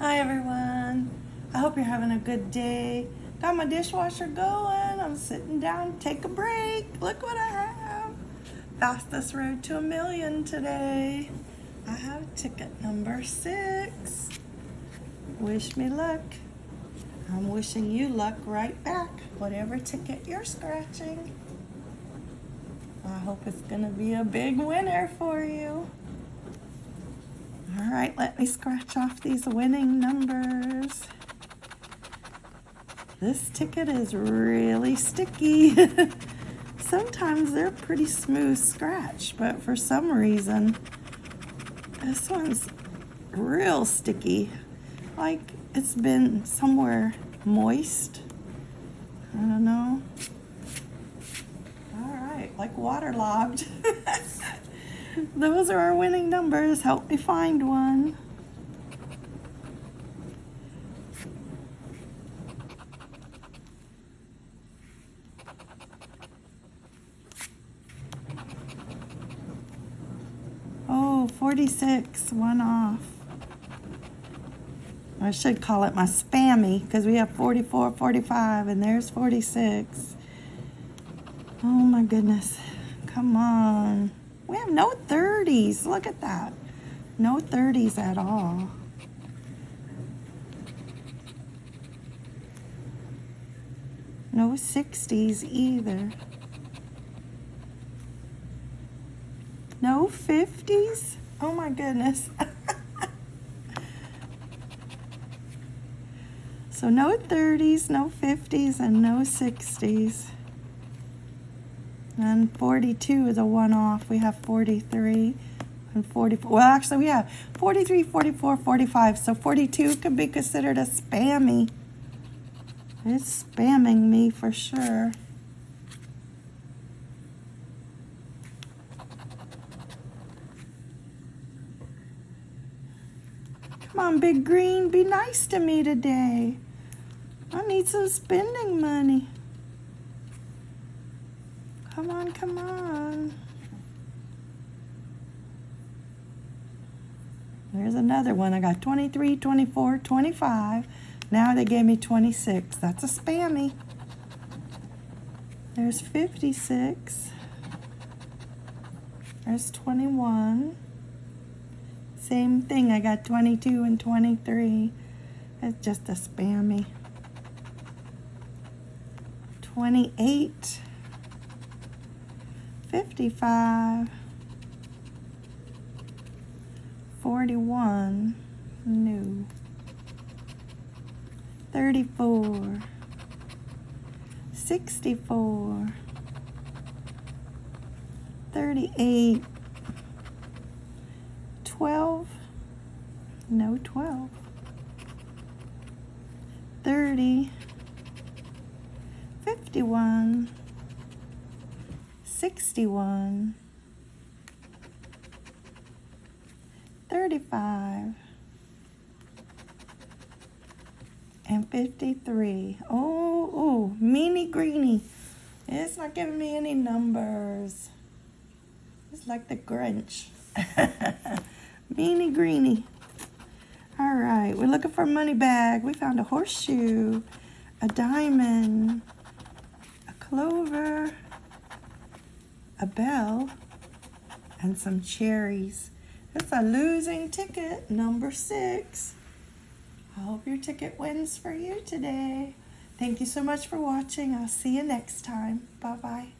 Hi everyone. I hope you're having a good day. Got my dishwasher going. I'm sitting down take a break. Look what I have. Fastest road to a million today. I have ticket number six. Wish me luck. I'm wishing you luck right back. Whatever ticket you're scratching. I hope it's gonna be a big winner for you. All right, let me scratch off these winning numbers. This ticket is really sticky. Sometimes they're pretty smooth scratch, but for some reason, this one's real sticky. Like it's been somewhere moist. I don't know. All right, like waterlogged. Those are our winning numbers. Help me find one. Oh, 46, one off. I should call it my spammy because we have 44, 45, and there's 46. Oh my goodness. Come on. We have no 30s. Look at that. No 30s at all. No 60s either. No 50s? Oh my goodness. so no 30s, no 50s, and no 60s. And 42 is a one-off. We have 43 and 44. Well, actually, we have 43, 44, 45. So 42 could be considered a spammy. It's spamming me for sure. Come on, Big Green, be nice to me today. I need some spending money. Come on, come on. There's another one. I got 23, 24, 25. Now they gave me 26. That's a spammy. There's 56. There's 21. Same thing. I got 22 and 23. It's just a spammy. 28. 55, 41, new, 34, 64, 38, 12, no 12, 30, 51, 61, 35, and 53. Oh, oh, meanie greenie. It's not giving me any numbers. It's like the Grinch. meanie greenie. All right, we're looking for a money bag. We found a horseshoe, a diamond, a clover, a bell, and some cherries. It's a losing ticket, number six. I hope your ticket wins for you today. Thank you so much for watching. I'll see you next time. Bye-bye.